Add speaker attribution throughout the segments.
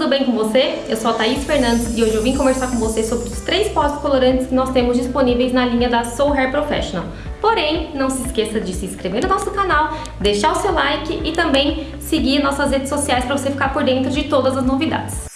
Speaker 1: tudo bem com você? Eu sou a Thaís Fernandes e hoje eu vim conversar com você sobre os três pós colorantes que nós temos disponíveis na linha da Soul Hair Professional. Porém, não se esqueça de se inscrever no nosso canal, deixar o seu like e também seguir nossas redes sociais para você ficar por dentro de todas as novidades.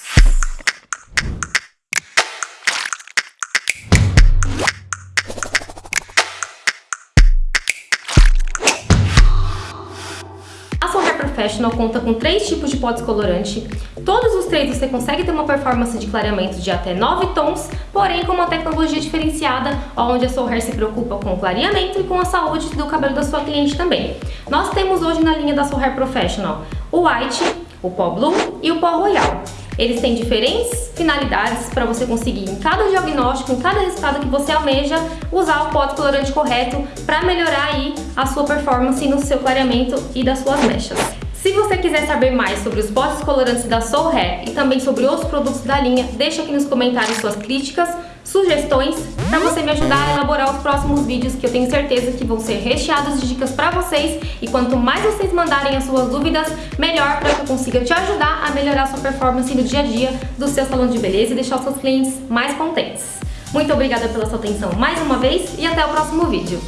Speaker 1: Professional conta com três tipos de pó descolorante. Todos os três você consegue ter uma performance de clareamento de até 9 tons, porém com uma tecnologia diferenciada, onde a Soul Hair se preocupa com o clareamento e com a saúde do cabelo da sua cliente também. Nós temos hoje na linha da Soul Hair Professional o White, o pó Blue e o pó Royal. Eles têm diferentes finalidades para você conseguir em cada diagnóstico, em cada resultado que você almeja, usar o pó descolorante correto para melhorar aí a sua performance no seu clareamento e das suas mechas. Se você quiser saber mais sobre os potes colorantes da Soul Hair e também sobre outros produtos da linha, deixa aqui nos comentários suas críticas, sugestões, para você me ajudar a elaborar os próximos vídeos que eu tenho certeza que vão ser recheados de dicas para vocês e quanto mais vocês mandarem as suas dúvidas, melhor para que eu consiga te ajudar a melhorar sua performance no dia a dia do seu salão de beleza e deixar os seus clientes mais contentes. Muito obrigada pela sua atenção mais uma vez e até o próximo vídeo.